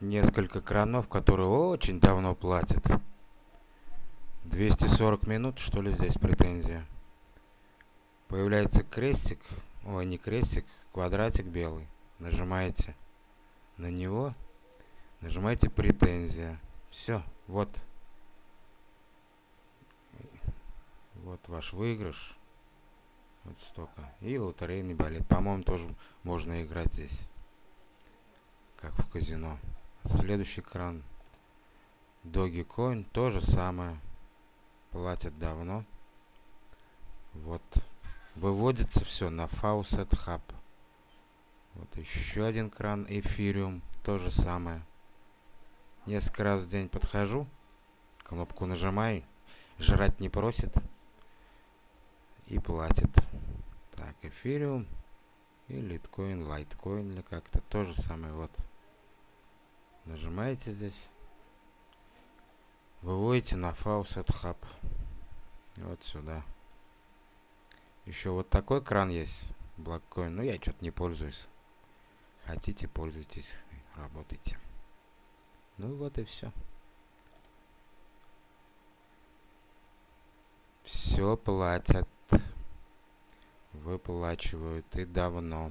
несколько кранов, которые очень давно платят. 240 минут, что ли, здесь претензия. Появляется крестик, ой, не крестик, квадратик белый. Нажимаете на него, нажимаете претензия. Все, вот. Вот ваш выигрыш. Вот столько. И лотерейный билет. По-моему, тоже можно играть здесь. Как в казино. Следующий кран. Dogecoin. То же самое. Платят давно. Вот. Выводится все на Faucet Hub. Вот еще один кран. Эфириум. То же самое. Несколько раз в день подхожу. Кнопку нажимаю. Жрать не просит и платит. Так, эфириум и литкоин, лайткоин или как-то. То же самое вот. Нажимаете здесь. Выводите на Faucet Hub. Вот сюда. Еще вот такой кран есть. Блоккоин. Но я что-то не пользуюсь. Хотите, пользуйтесь. Работайте. Ну вот и все. Все платят выплачивают и давно